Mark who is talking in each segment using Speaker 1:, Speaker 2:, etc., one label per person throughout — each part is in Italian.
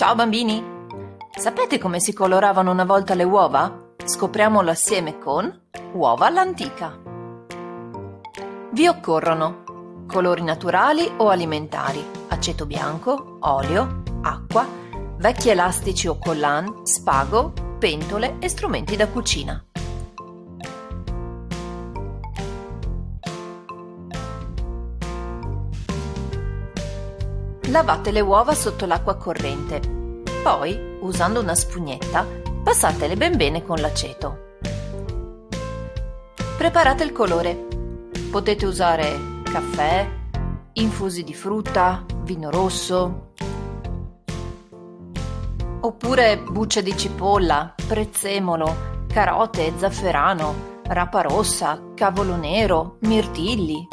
Speaker 1: Ciao bambini! Sapete come si coloravano una volta le uova? Scopriamolo assieme con Uova all'antica. Vi occorrono colori naturali o alimentari, aceto bianco, olio, acqua, vecchi elastici o collan, spago, pentole e strumenti da cucina. Lavate le uova sotto l'acqua corrente. Poi, usando una spugnetta, passatele ben bene con l'aceto. Preparate il colore. Potete usare caffè, infusi di frutta, vino rosso, oppure bucce di cipolla, prezzemolo, carote, zafferano, rapa rossa, cavolo nero, mirtilli,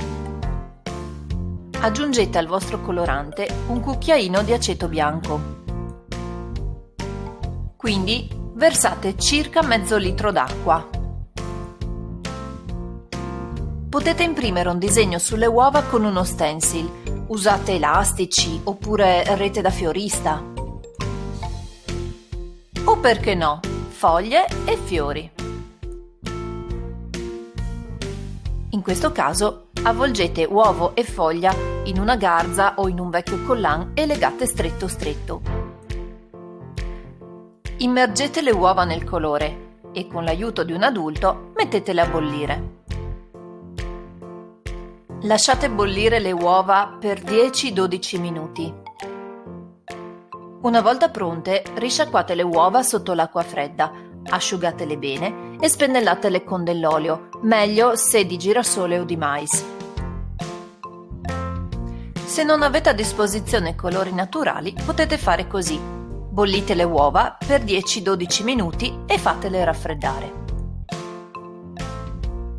Speaker 1: Aggiungete al vostro colorante un cucchiaino di aceto bianco. Quindi versate circa mezzo litro d'acqua. Potete imprimere un disegno sulle uova con uno stencil. Usate elastici oppure rete da fiorista. O perché no, foglie e fiori. In questo caso Avvolgete uovo e foglia in una garza o in un vecchio collan e legate stretto stretto. Immergete le uova nel colore e con l'aiuto di un adulto mettetele a bollire. Lasciate bollire le uova per 10-12 minuti. Una volta pronte, risciacquate le uova sotto l'acqua fredda, asciugatele bene e spennellatele con dell'olio, meglio se di girasole o di mais. Se non avete a disposizione colori naturali potete fare così. Bollite le uova per 10-12 minuti e fatele raffreddare.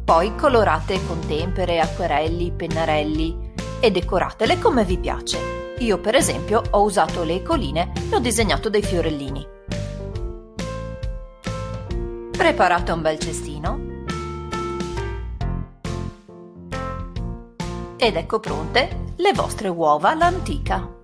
Speaker 1: Poi colorate con tempere, acquerelli, pennarelli e decoratele come vi piace. Io per esempio ho usato le ecoline e ho disegnato dei fiorellini. Preparate un bel cestino ed ecco pronte le vostre uova all'antica.